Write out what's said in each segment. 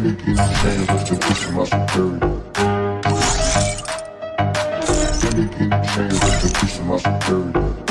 I'm pushing my security. Every piece of change has.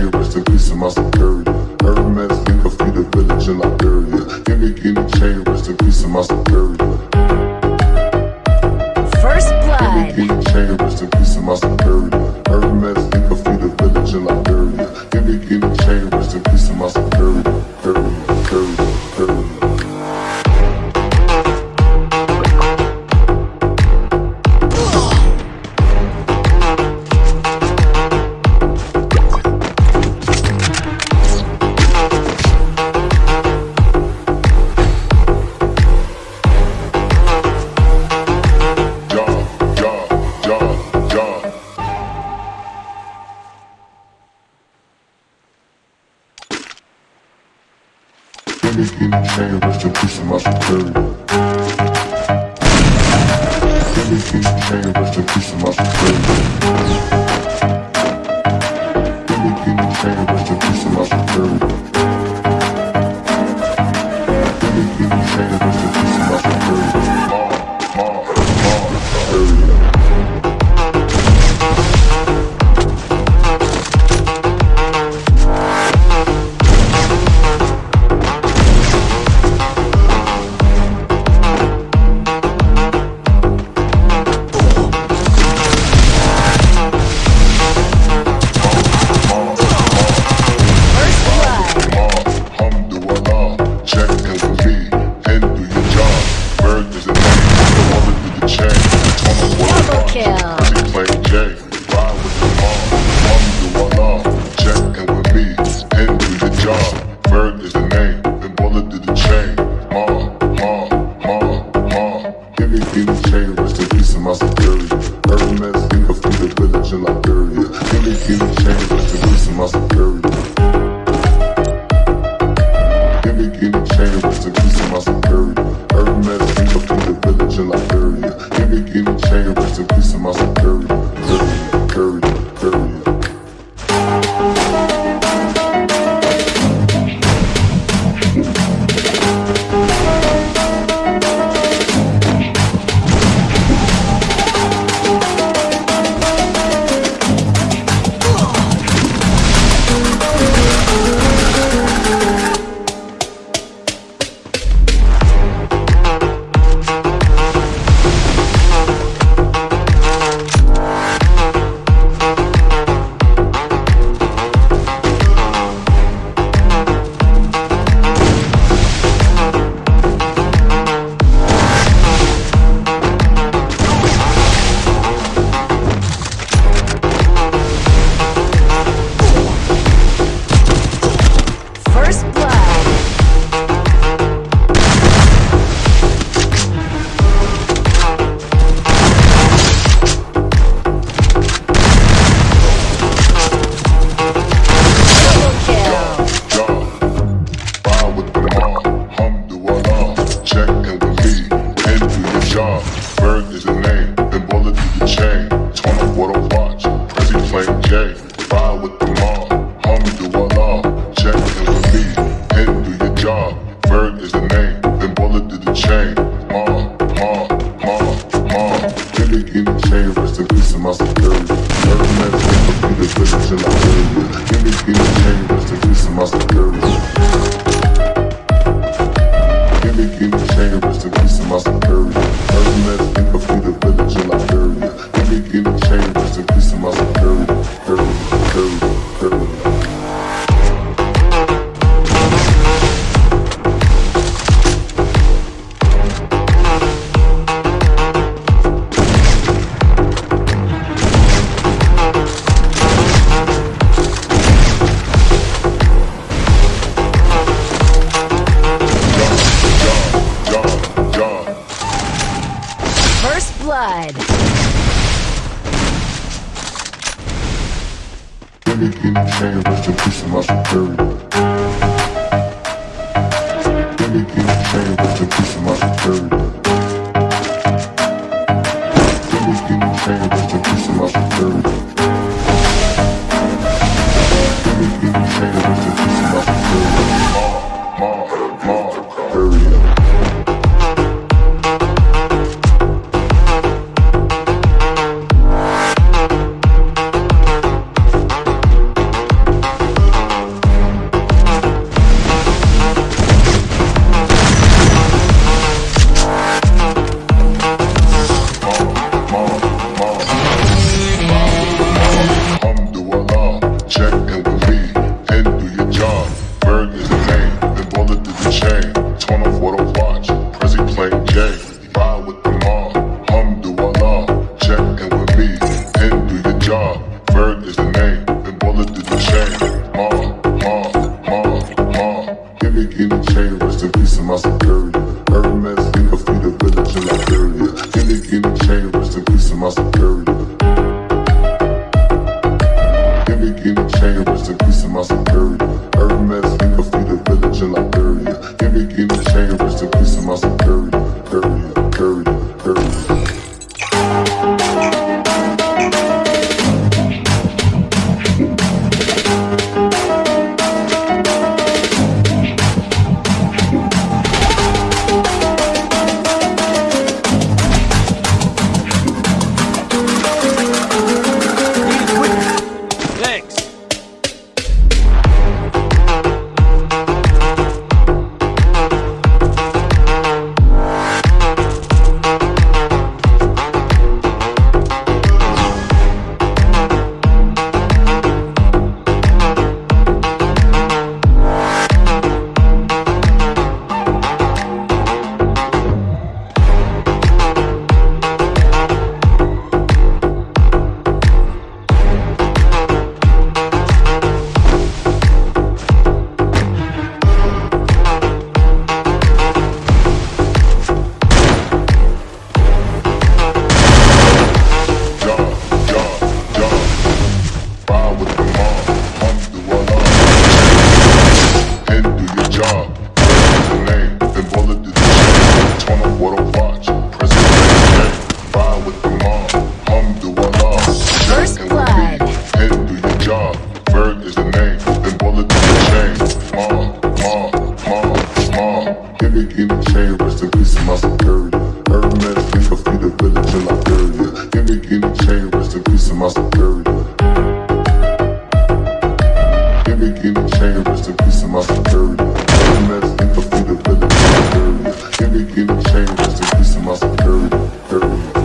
peace my. Hermes, of feed village in Liberia. Gimme, chain, rest in peace my. First blood. Gimme, chain, rest in peace my. Hermes, of feed village in Liberia. Gimme.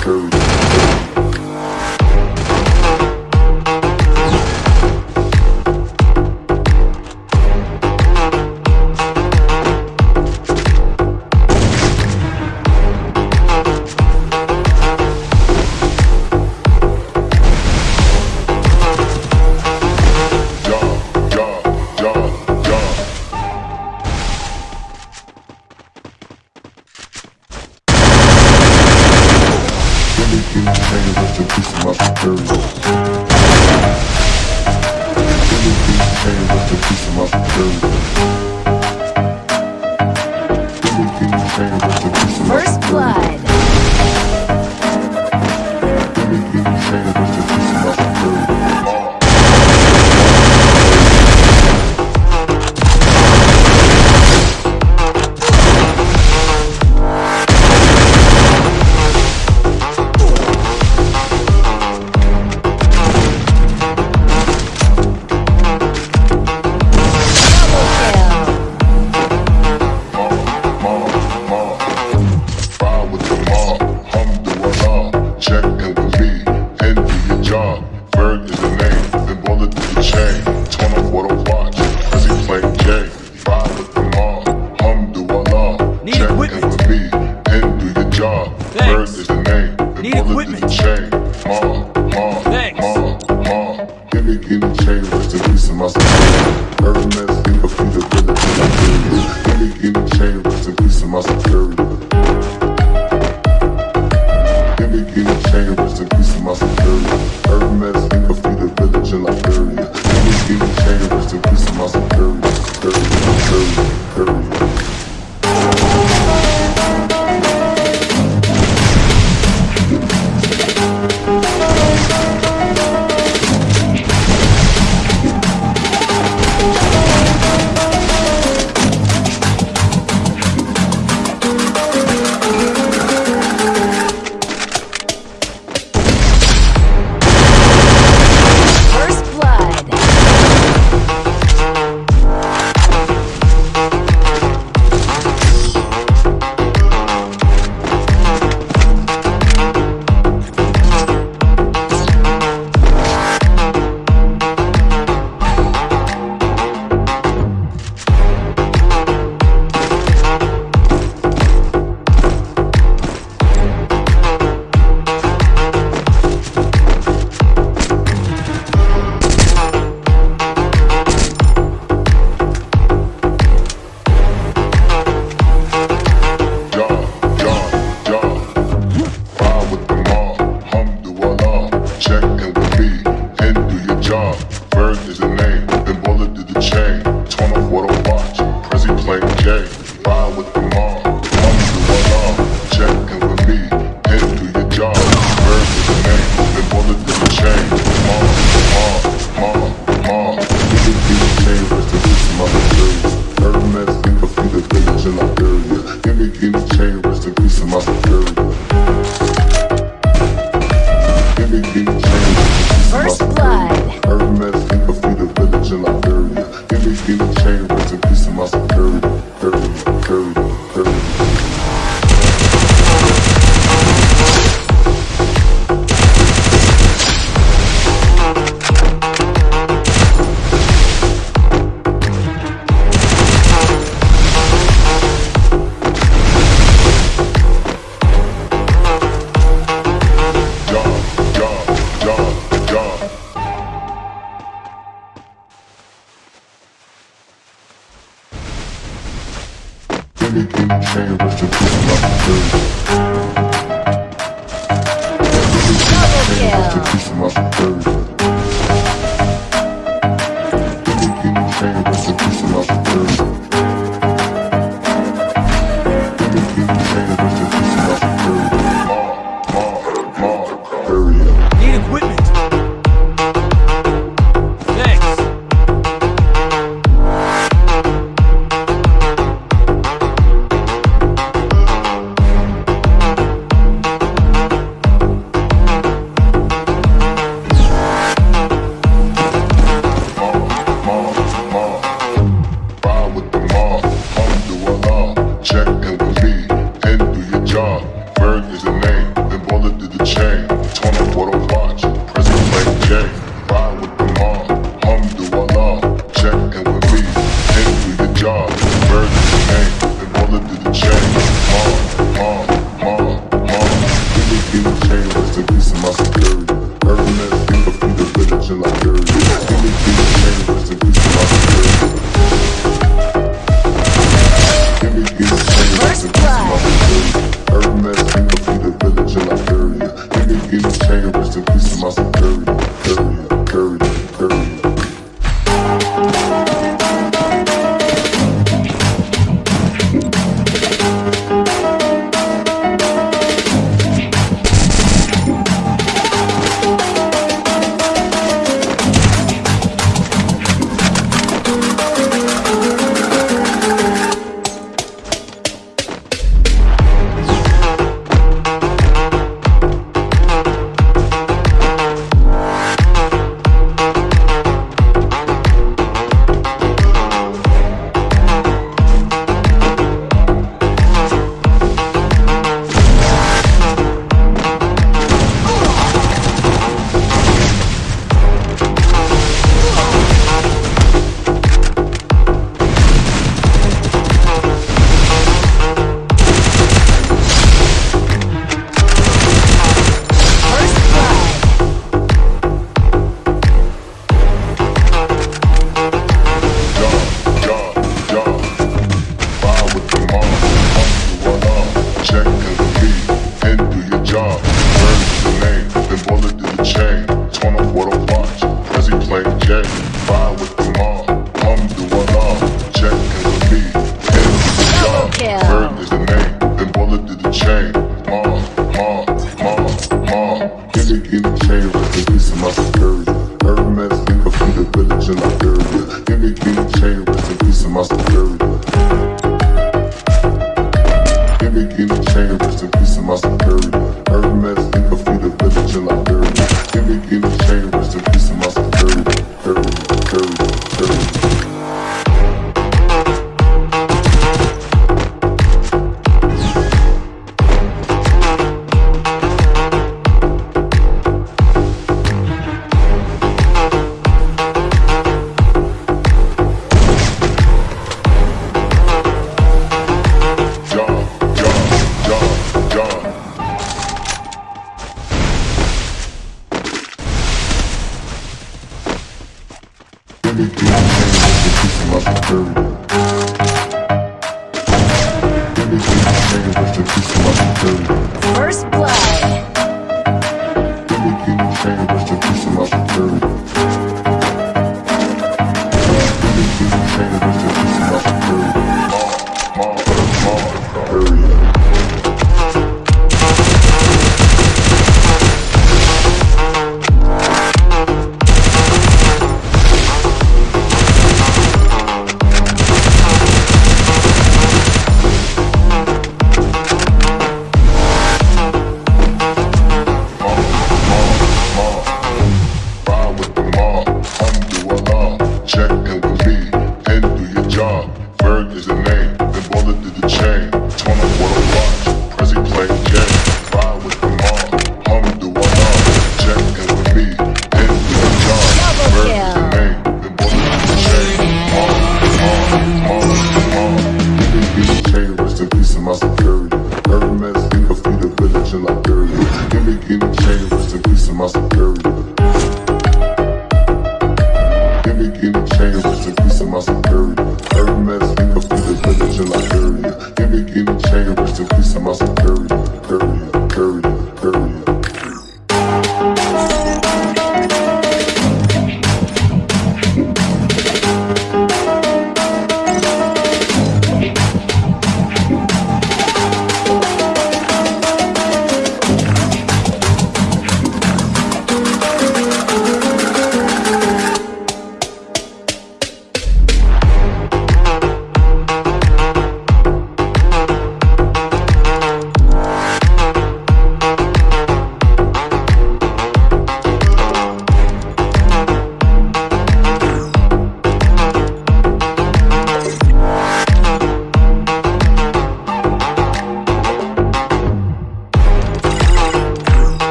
Security,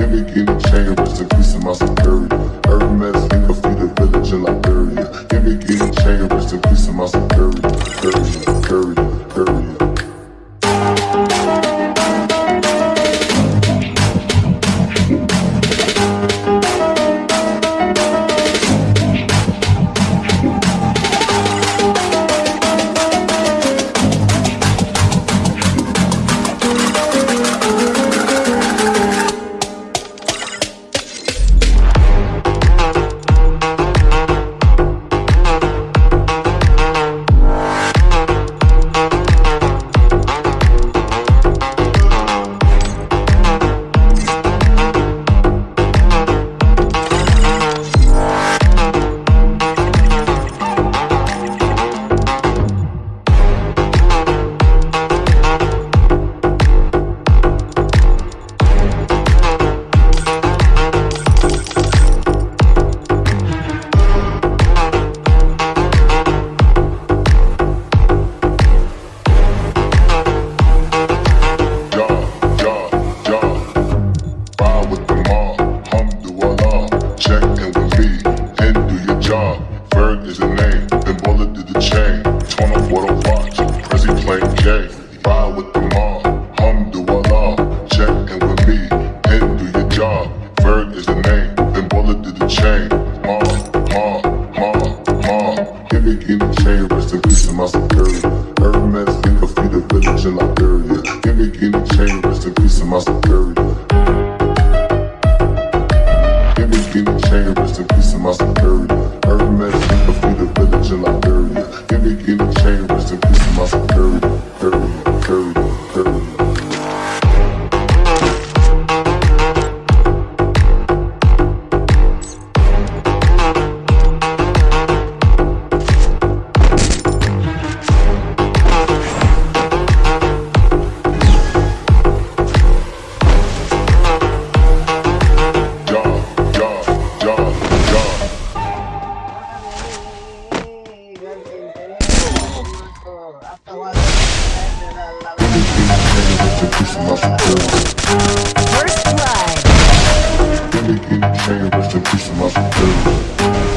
Give me getting chain, rest in peace to my superior. Hermes, leave us feed the village in Liberia. Give me getting chain, rest in peace to my security. i must be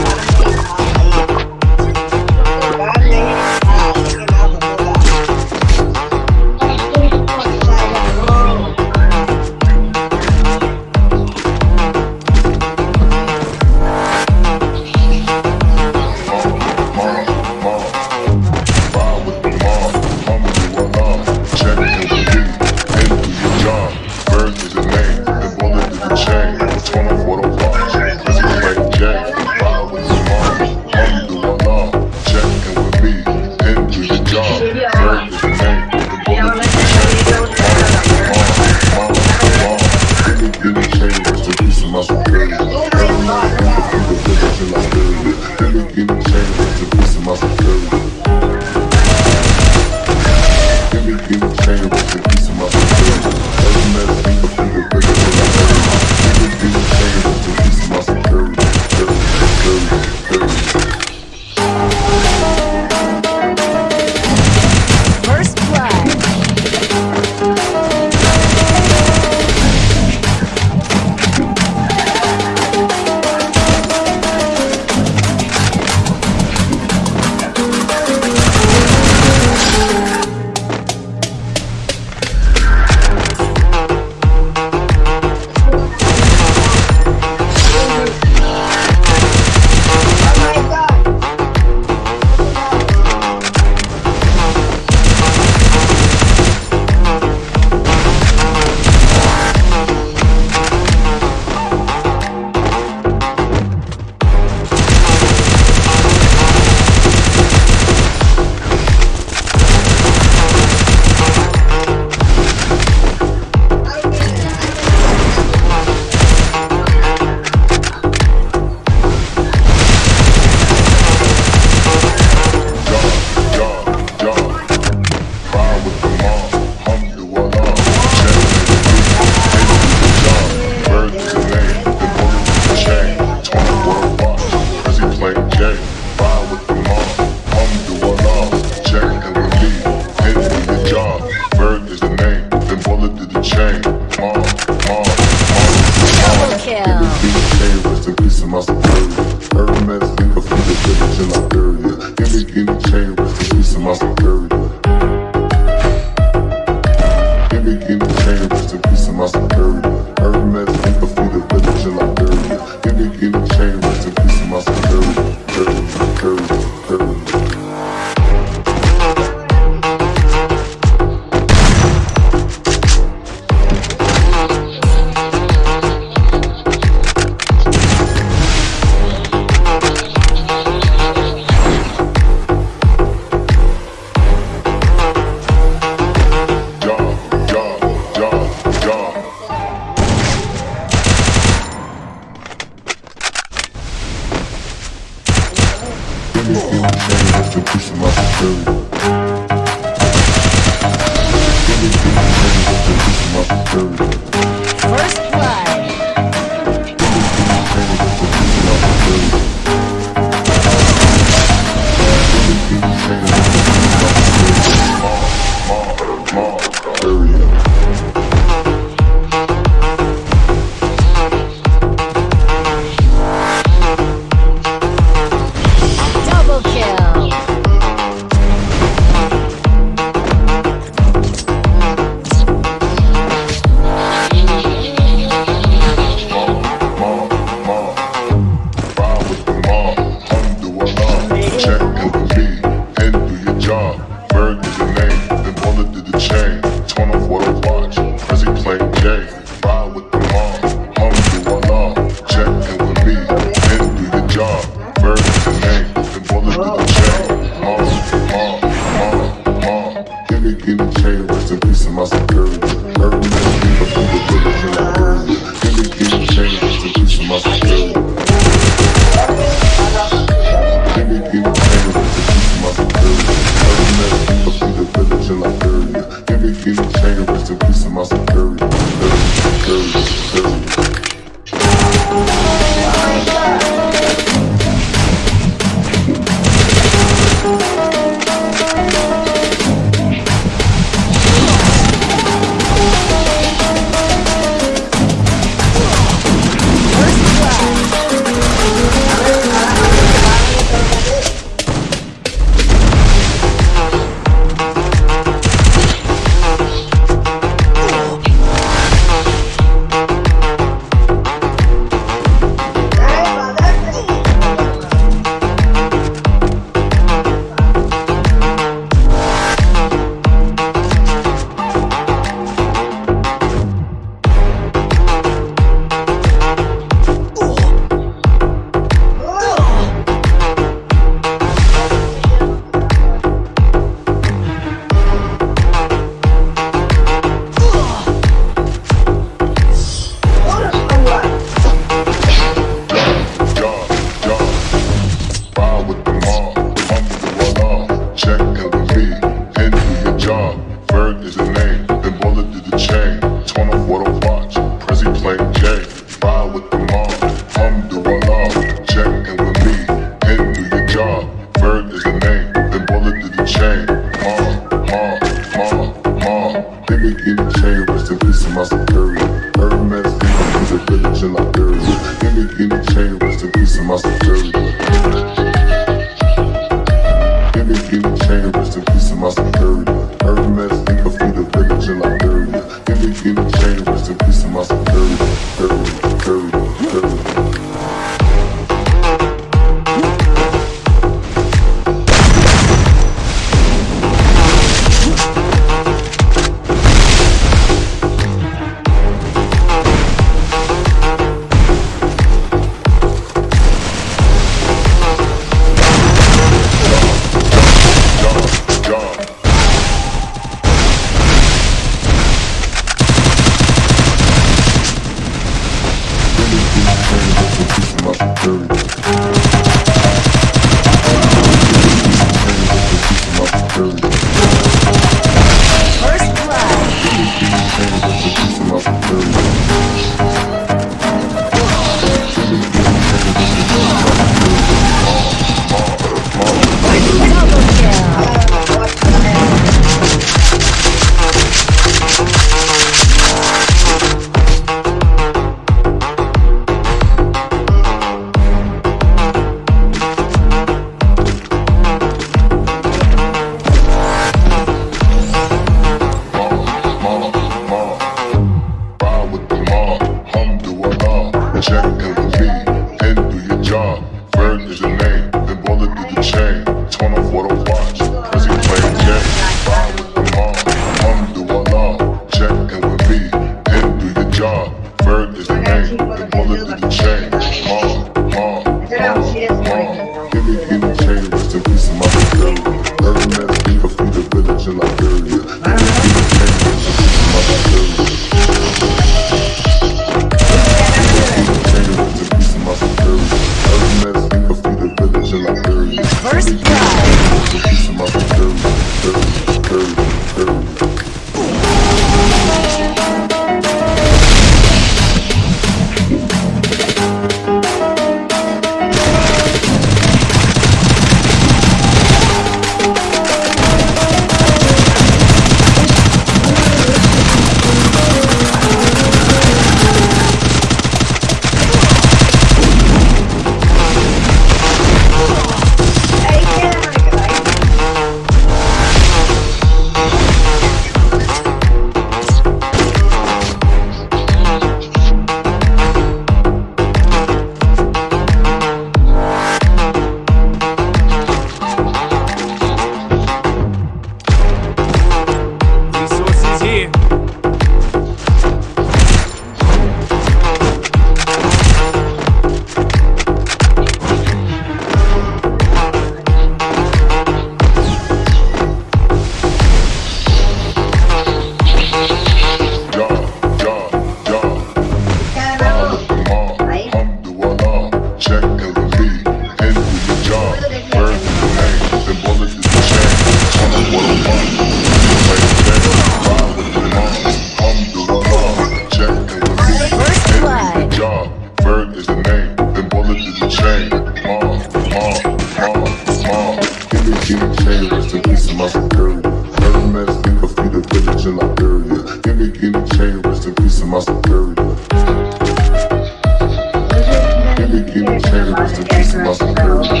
security. Give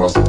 rest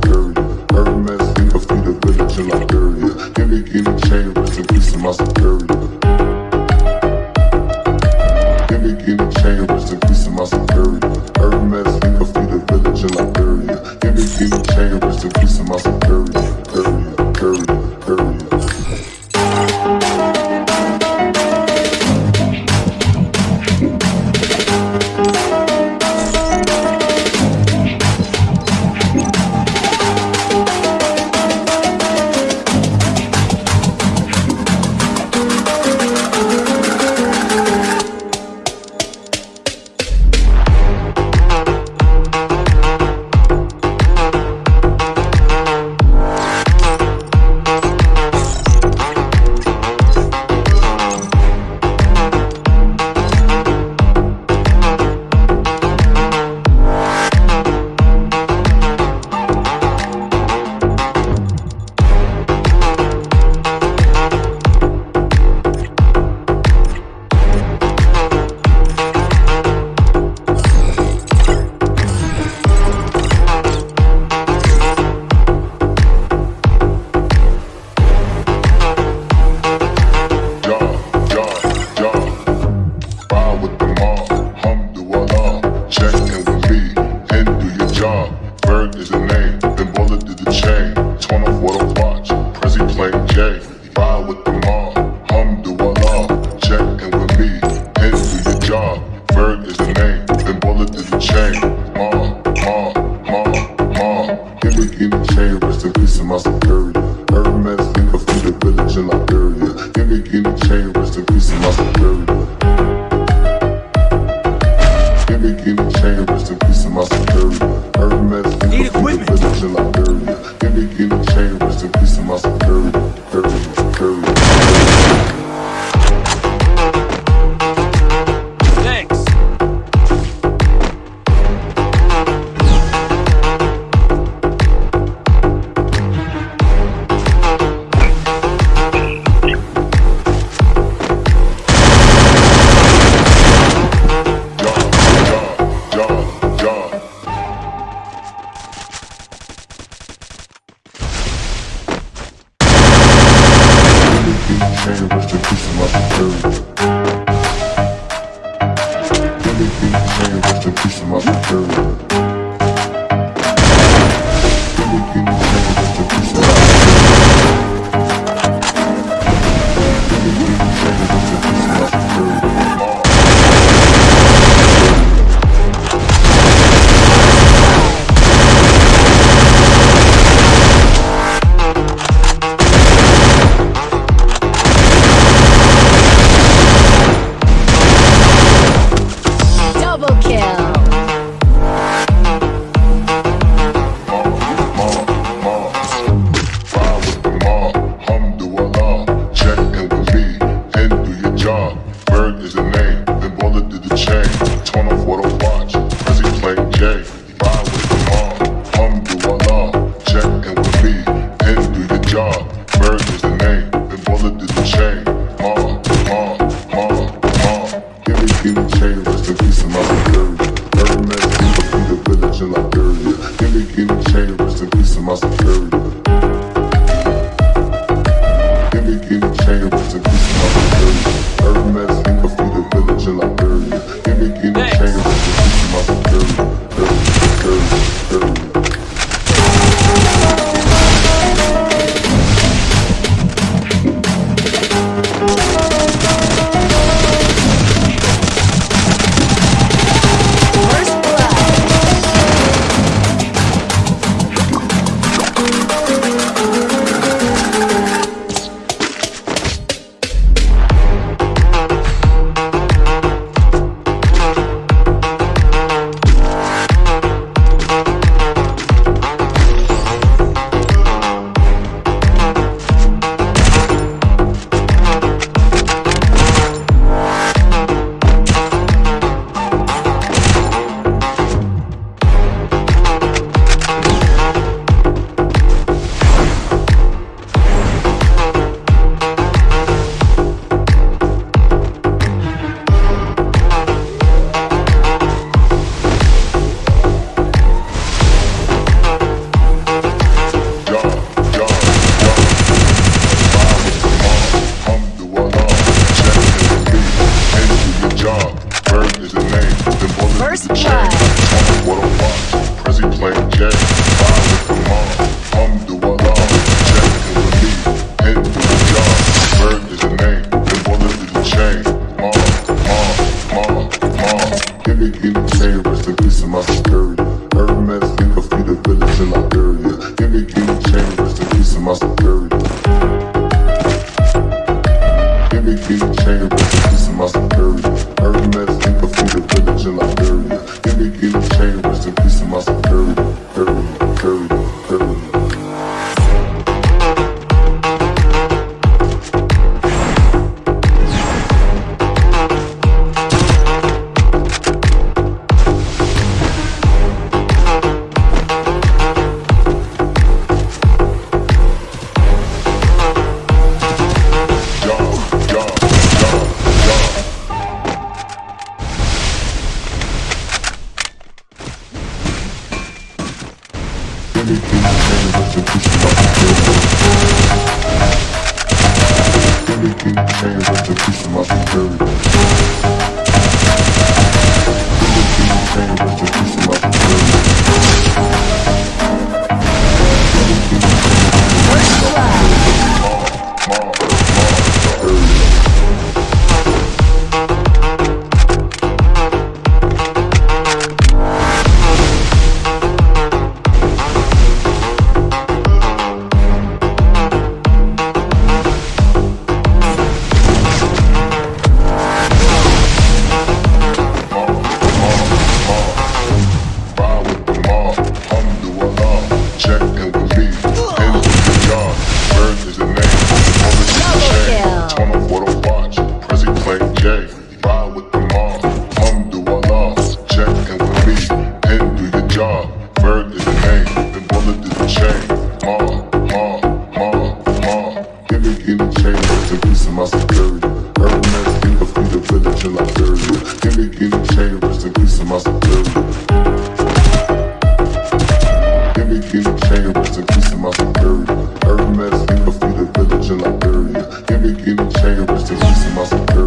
chain, rest in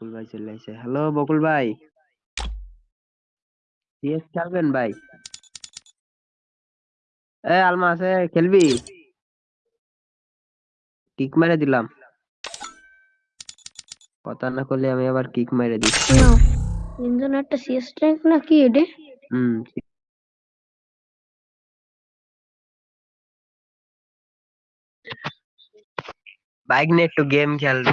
বকুল ভাই চলে আসে। Hello বকুল ভাই। CS খেলবেন ভাই? এ আলমা আছে খেলবি? Kick মেরে দিলাম। কথা না করলে আমি আবার কিক মেরে দিই। ইঞ্জন একটা সিএস ট্র্যাঙ্ক না কি এটা হুম বাইক নিয়ে একটু গেম খেলবে।